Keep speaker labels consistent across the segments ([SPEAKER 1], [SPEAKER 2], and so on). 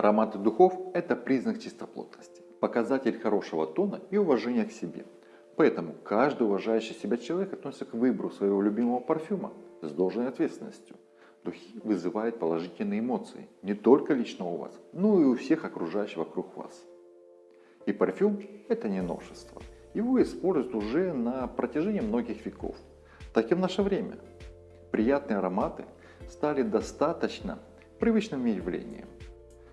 [SPEAKER 1] Ароматы духов – это признак чистоплотности, показатель хорошего тона и уважения к себе. Поэтому каждый уважающий себя человек относится к выбору своего любимого парфюма с должной ответственностью. Духи вызывают положительные эмоции не только лично у вас, но и у всех окружающих вокруг вас. И парфюм – это не новшество. Его используют уже на протяжении многих веков, так и в наше время. Приятные ароматы стали достаточно привычным явлением.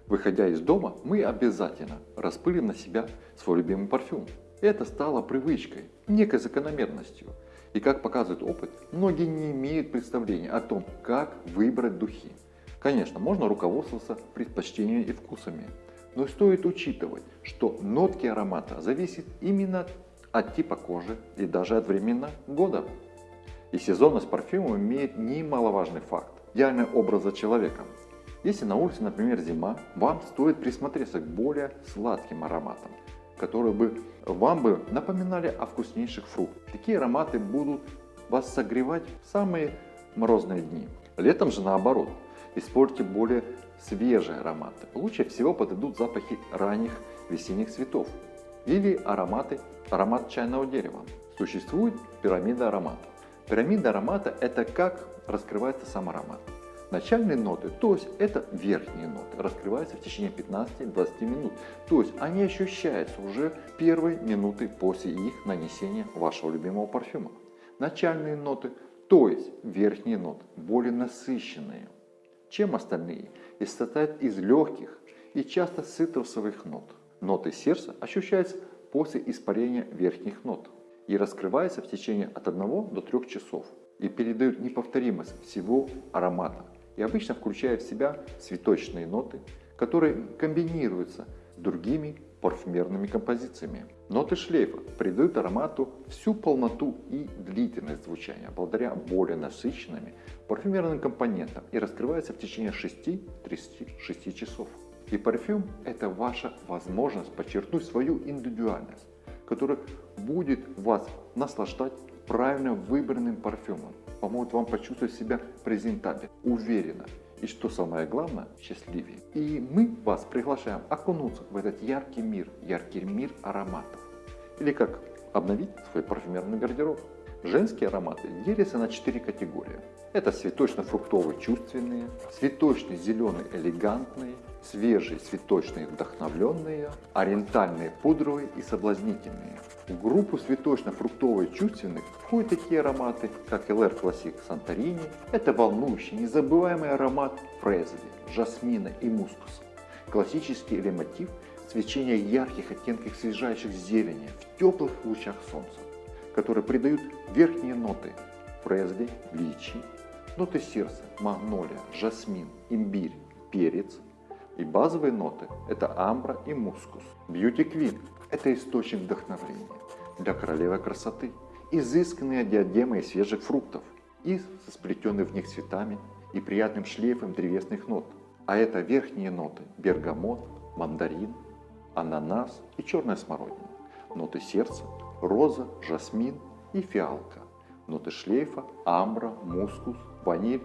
[SPEAKER 1] Выходя из дома, мы обязательно распылим на себя свой любимый парфюм. Это стало привычкой, некой закономерностью. И как показывает опыт, многие не имеют представления о том, как выбрать духи. Конечно, можно руководствоваться предпочтениями и вкусами, но стоит учитывать, что нотки аромата зависят именно от типа кожи и даже от времени года. И сезонность парфюма имеет немаловажный факт – идеальный образа человека. Если на улице, например, зима, вам стоит присмотреться к более сладким ароматам, которые бы вам бы напоминали о вкуснейших фруктах. Такие ароматы будут вас согревать в самые морозные дни. Летом же наоборот, используйте более свежие ароматы. Лучше всего подойдут запахи ранних весенних цветов или ароматы, аромат чайного дерева. Существует пирамида ароматов. Пирамида аромата – это как раскрывается сам аромат. Начальные ноты, то есть это верхние ноты, раскрываются в течение 15-20 минут. То есть они ощущаются уже первые минуты после их нанесения вашего любимого парфюма. Начальные ноты, то есть верхние ноты, более насыщенные, чем остальные, и состоят из легких и часто цитрусовых нот. Ноты сердца ощущаются после испарения верхних нот и раскрывается в течение от 1 до 3 часов и передают неповторимость всего аромата и обычно включая в себя цветочные ноты, которые комбинируются с другими парфюмерными композициями. Ноты шлейфа придают аромату всю полноту и длительность звучания благодаря более насыщенными парфюмерным компонентам и раскрываются в течение 6-36 часов. И парфюм – это ваша возможность подчеркнуть свою индивидуальность, которая будет вас наслаждать правильно выбранным парфюмом, поможет вам почувствовать себя презентабельно, уверенно и, что самое главное, счастливее. И мы вас приглашаем окунуться в этот яркий мир, яркий мир ароматов. Или как обновить свой парфюмерный гардероб. Женские ароматы делятся на четыре категории. Это цветочно-фруктовые чувственные, цветочный зеленый элегантные, свежие цветочные вдохновленные, ориентальные пудровые и соблазнительные. В группу цветочно-фруктовые чувственных входят такие ароматы, как LR Classic Santorini. Это волнующий, незабываемый аромат фрезли, жасмина и мускуса. Классический или мотив свечения ярких оттенков свежайших зелени в теплых лучах солнца, которые придают верхние ноты фрезли, личи, ноты сердца, магнолия, жасмин, имбирь, перец, и базовые ноты – это амбра и мускус. Beauty Queen – это источник вдохновления для королевы красоты. Изысканные диадемы из свежих фруктов и со сплетенными в них цветами и приятным шлейфом древесных нот. А это верхние ноты – бергамот, мандарин, ананас и черная смородина. Ноты сердца – роза, жасмин и фиалка. Ноты шлейфа – амбра, мускус, ваниль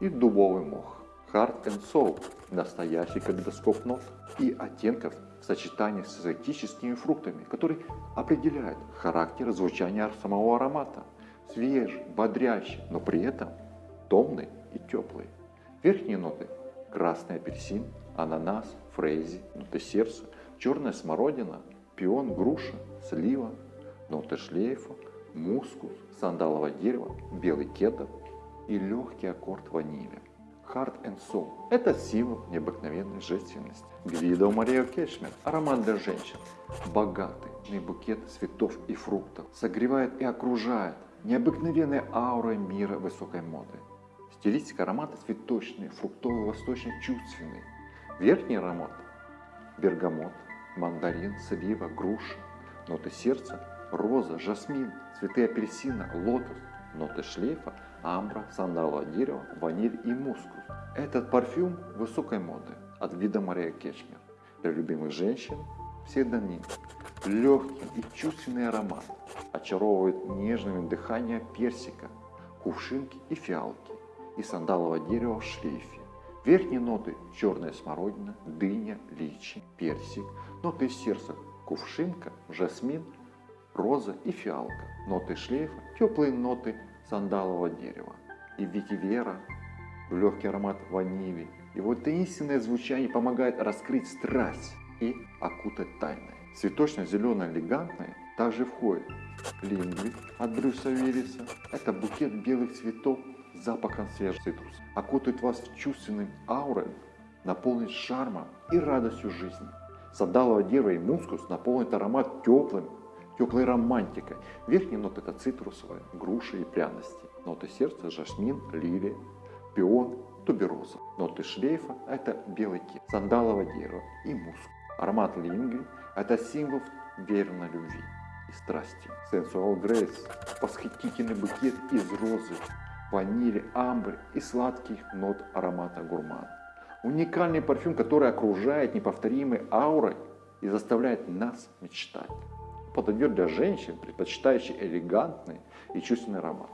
[SPEAKER 1] и дубовый мох. Hard and Soul – настоящий калейдоскоп нот и оттенков в сочетании с экзотическими фруктами, которые определяют характер звучания самого аромата. Свежий, бодрящий, но при этом томный и теплый. Верхние ноты – красный апельсин, ананас, фрейзи, ноты сердца, черная смородина, пион, груша, слива, ноты шлейфа, мускус, сандаловое дерево, белый кедр и легкий аккорд ванили. Heart and Soul – это символ необыкновенной женственности. Гвидо Мария Кешмер – аромат для женщин. Богатый букет цветов и фруктов согревает и окружает необыкновенной аурой мира высокой моды. Стилистика аромата цветочный, фруктовый, восточный, чувственный. Верхний аромат – бергамот, мандарин, слива, груша. Ноты сердца – роза, жасмин, цветы апельсина, лотос. Ноты шлейфа – амбра, сандаловое дерево, ваниль и мускус. Этот парфюм высокой моды от вида Мария Кешмер. Для любимых женщин псевдоним. Легкий и чувственный аромат очаровывает нежным дыханием персика, кувшинки и фиалки и сандалового дерева в шлейфе. Верхние ноты черная смородина, дыня, личи, персик. Ноты сердца кувшинка, жасмин, роза и фиалка. Ноты шлейфа, теплые ноты сандалового дерева. И ветивера, легкий аромат ванили. Его таинственное звучание помогает раскрыть страсть и окутать тайны. Цветочно-зеленое элегантное также входит лингви от Брюса Виллиса. Это букет белых цветов с запахом свежих цитруса. Окутает вас чувственным аурой, наполнит шармом и радостью жизни. Сандаловое дерево и мускус наполнит аромат теплым, теплой романтикой. Верхние ноты это цитрусовые, груши и пряности. Ноты сердца – жасмин, лилия, пион, тубероза. Ноты шлейфа – это белый кит, сандаловое дерево и мускус. Аромат лингви – это символ верной любви и страсти. Sensual Grace – восхитительный букет из розы, ванили, амбр и сладких нот аромата гурман. Уникальный парфюм, который окружает неповторимой аурой и заставляет нас мечтать. Подойдет для женщин, предпочитающих элегантный и чувственный аромат.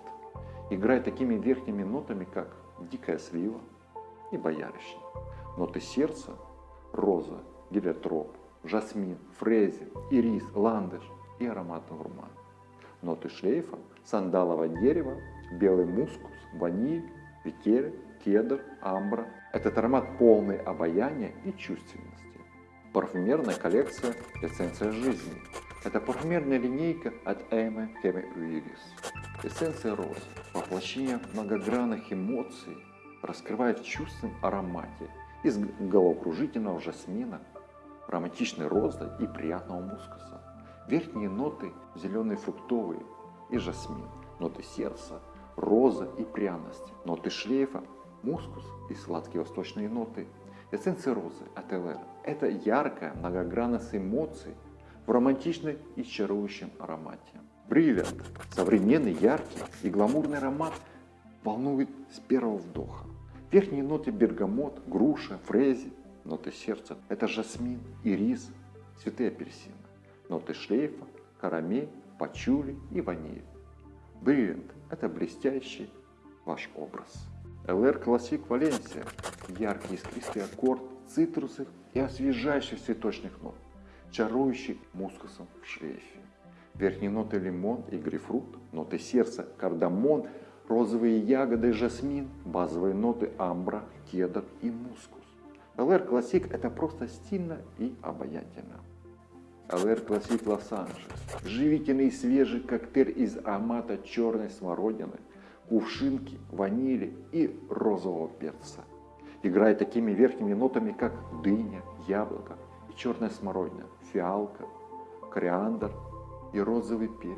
[SPEAKER 1] Играет такими верхними нотами, как дикая слива и боярышник. Ноты сердца – роза, гелиотроп, жасмин, фрези, ирис, ландыш и ароматный гурман. Ноты шлейфа – сандаловое дерево, белый мускус, ваниль, ветерь, кедр, амбра. Этот аромат полный обаяния и чувственности. Парфюмерная коллекция «Эссенция жизни». Это парфюмерная линейка от Эйма Кеме Уиллис. Эссенция розы, воплощение многогранных эмоций, раскрывает в чувственном аромате из головокружительного жасмина, романтичной розы и приятного мускуса. Верхние ноты зеленые фруктовые и жасмин, ноты сердца, роза и пряности, ноты шлейфа, мускус и сладкие восточные ноты. Эссенция розы от ЛР – это яркая многогранность эмоций в романтичной и чарующем аромате. Бриллиант – современный, яркий и гламурный аромат волнует с первого вдоха. Верхние ноты бергамот, груша, фрези, ноты сердца – это жасмин, ирис, цветы апельсина. Ноты шлейфа, карамель, пачули и ваниль. Бриллиант – это блестящий ваш образ. LR Classic Valencia – яркий искристый аккорд цитрусов и освежающих цветочных нот, чарующий мускусом в шлейфе. Верхние ноты лимон и грейпфрут, ноты сердца, кардамон, розовые ягоды, жасмин, базовые ноты амбра, кедр и мускус. LR Classic – это просто стильно и обаятельно. LR Classic Лос-Анджелес – живительный свежий коктейль из аромата черной смородины, кувшинки, ванили и розового перца. Играет такими верхними нотами, как дыня, яблоко и черная смородина, фиалка, кориандр и розовый перец,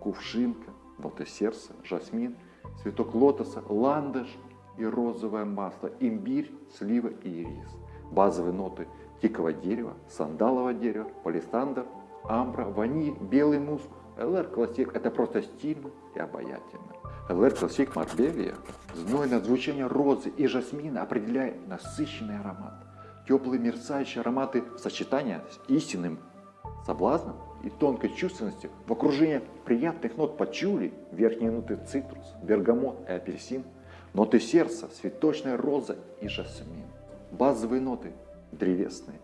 [SPEAKER 1] кувшинка, ноты сердца, жасмин, цветок лотоса, ландыш и розовое масло, имбирь, слива и ирис. Базовые ноты тикового дерева, сандалового дерева, палисандр, амбра, ваниль, белый муск. LR Classics – это просто стильно и обаятельно. LR Classics Marbella – знойное звучание розы и жасмина определяет насыщенный аромат. Теплые мерцающие ароматы в сочетании с истинным соблазном и тонкой чувственностью в окружении приятных нот пачули, верхние ноты цитрус, бергамот и апельсин, ноты сердца, цветочная роза и жасмин. Базовые ноты древесные,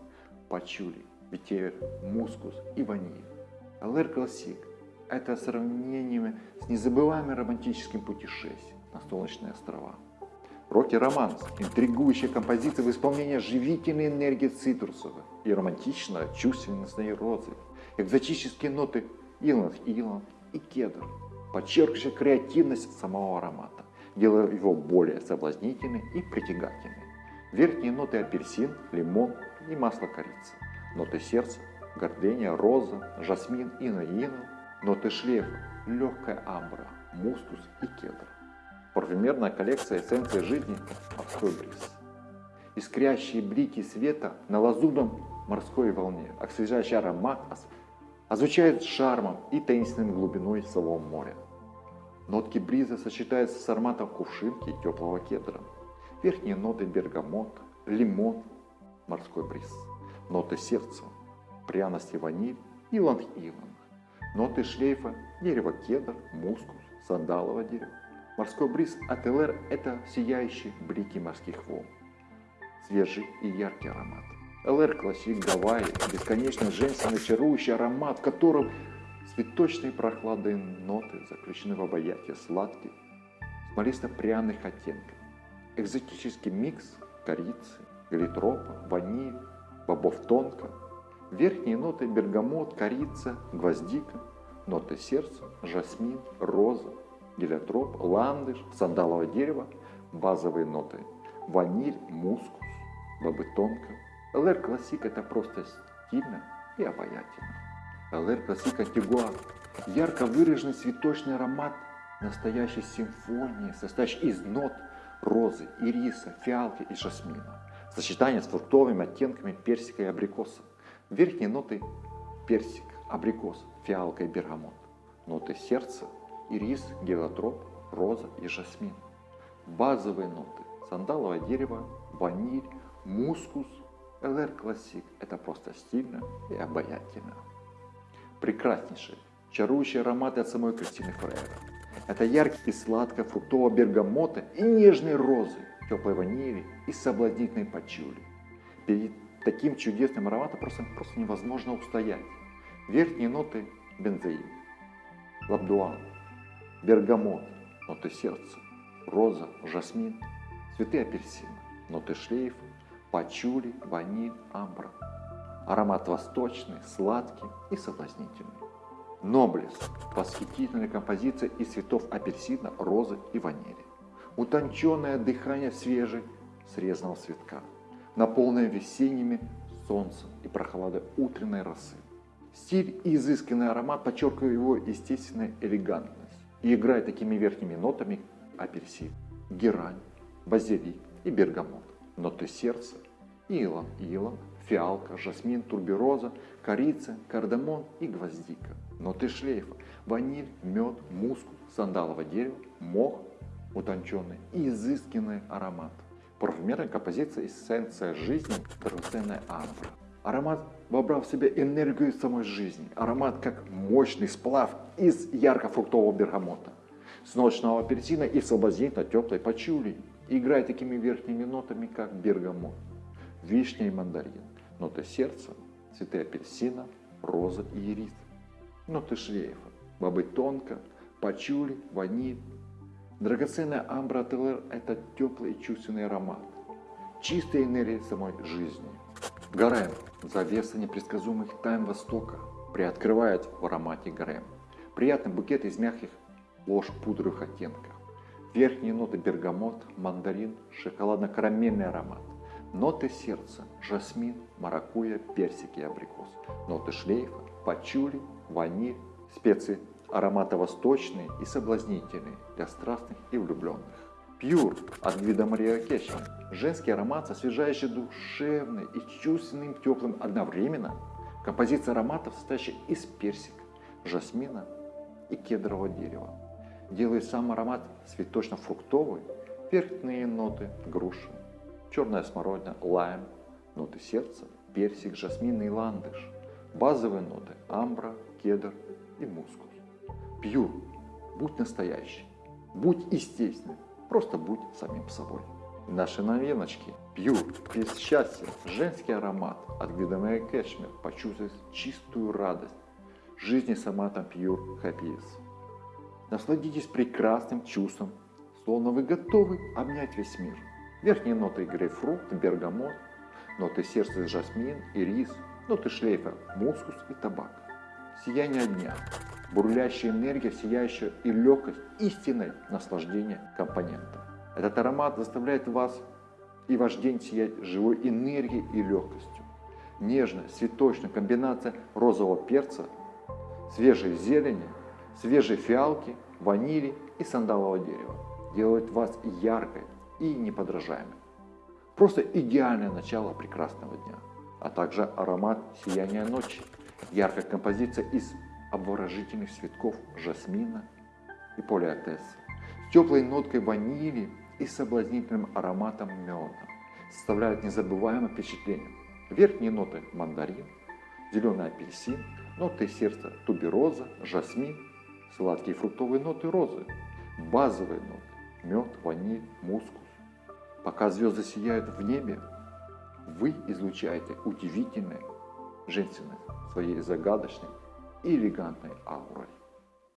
[SPEAKER 1] пачули, ветивер, мускус и ваниль. LR Classics – это сравнение с незабываемым романтическим путешествием на Солнечные острова. Рокки Романс – интригующая композиция в исполнении живительной энергии цитрусовой и романтичной чувственностью розы. Экзотические ноты иланг-иланг и кедр, подчеркивающие креативность самого аромата, делая его более соблазнительным и притягательным. Верхние ноты апельсин, лимон и масло корицы. Ноты сердца, гордения, роза, жасмин, ина-ина. Ноты шлейфа, легкая амбра, мускус и кедр. Парфюмерная коллекция эссенции жизни «Морской бриз». Искрящие блики света на лазурном морской волне, освежающий аромат озвучает шармом и таинственной глубиной Солового моря. Нотки бриза сочетаются с ароматом кувшинки и теплого кедра. Верхние ноты бергамот, лимон, морской бриз. Ноты сердца, пряности ваниль, иланг-иланг. Ноты шлейфа, дерево кедр, мускус, сандаловое дерево. Морской бриз от это сияющие блики морских волн. свежий и яркий аромат. LR Classics Hawaii, бесконечно женственный чарующий аромат, в котором цветочные прохладные ноты заключены в объятие сладких, смолисто-пряных оттенков. Экзотический микс корицы, гелиотропа, ваниль, бобов тонка. Верхние ноты бергамот, корица, гвоздика, ноты сердца, жасмин, роза, гелиотроп, ландыш, сандаловое дерево, базовые ноты ваниль, мускус, бобы тонка. LR Classics это просто стильно и обаятельно. LR Classics Antigua – ярко выраженный цветочный аромат настоящей симфонии, состоящей из нот розы, ириса, фиалки и жасмина. Сочетание с фруктовыми оттенками персика и абрикоса. Верхние ноты – персик, абрикос, фиалка и бергамот. Ноты сердца – ирис, гелотроп, роза и жасмин. Базовые ноты – сандаловое дерево, ваниль, мускус, LR Classic. Это просто стильно и обаятельно. Прекраснейшие, чарующие ароматы от самой Кристины Фрейра. Это яркий и сладко фруктового бергамота и нежные розы, теплой ванили и соблазнительной пачули. Перед таким чудесным ароматом просто, просто невозможно устоять. Верхние ноты – бензоин, лабдуан, бергамот, ноты сердца, роза, жасмин, цветы апельсина, ноты шлейфа, пачули, ваниль, амбра. Аромат восточный, сладкий и соблазнительный. Ноблес – восхитительная композиция из цветов апельсина, розы и ванили. Утонченное дыхание свежей срезанного цветка, наполненное весенними солнцем и прохладой утренней росы. Стиль и изысканный аромат подчеркивают его естественную элегантность и играет такими верхними нотами апельсин, герань, базилик и бергамот, ноты сердца, илон, илон, фиалка, жасмин, турбероза, корица, кардамон и гвоздика. Ноты шлейфа, ваниль, мед, мускус, сандаловое дерево, мох, утонченный и изысканный аромат. Парфюмерная композиция эссенция жизни, драгоценная амбра. Аромат вобрал в себя энергию самой жизни. Аромат как мощный сплав из ярко-фруктового бергамота, с ночного апельсина и соблазнительно теплой пачули. Играет такими верхними нотами, как бергамот, вишня и мандарин. Ноты сердца, цветы апельсина, роза и ирис. Ноты шлейфа, бобы тонко, пачули, ваниль. Драгоценная амбра ТЛР – это теплый и чувственный аромат. Чистая энергия самой жизни. Гарем – завеса непредсказуемых тайн Востока, приоткрывает в аромате гарем. Приятный букет из мягких ложь пудровых оттенков. Верхние ноты бергамот, мандарин, шоколадно-карамельный аромат. Ноты сердца – жасмин, маракуйя, персик и абрикос. Ноты шлейфа – пачули, ваниль, специи аромата восточные и соблазнительные для страстных и влюбленных. Пьюр от Гвида Мария Кешин. Женский аромат, освежающий душевный и чувственным теплым одновременно. Композиция ароматов, состоящая из персика, жасмина и кедрового дерева. Делает сам аромат цветочно-фруктовый, верхние ноты груши, черная смородина, лайм, ноты сердца, персик, жасмин и ландыш. Базовые ноты амбра, кедр и мускус. Пью, будь настоящий, будь естественным, просто будь самим собой. Наши новиночки. Пью, без счастья, женский аромат от Гвидамея Кэшмир. Почувствуй чистую радость жизни с ароматом Pure Happiness. Насладитесь прекрасным чувством, словно вы готовы обнять весь мир. Верхние ноты грейпфрут, бергамот, ноты сердца жасмин, ирис, ноты шлейфа, мускус и табак. Сияние дня, бурлящая энергия, сияющая и легкость истинной наслаждения компонента. Этот аромат заставляет вас и ваш день сиять живой энергией и легкостью. Нежная, цветочная комбинация розового перца, свежей зелени, свежей фиалки, ванили и сандалового дерева делает вас яркой и неподражаемой. Просто идеальное начало прекрасного дня, а также аромат сияния ночи, яркая композиция из обворожительных цветков жасмина и полиотесса, с теплой ноткой ванили и соблазнительным ароматом меда, составляют незабываемое впечатление. Верхние ноты мандарин, зеленый апельсин, ноты сердца тубероза, жасмин, сладкие фруктовые ноты розы, базовые ноты, мед, ваниль, мускус. Пока звезды сияют в небе, Вы излучаете удивительной женственность своей загадочной и элегантной аурой.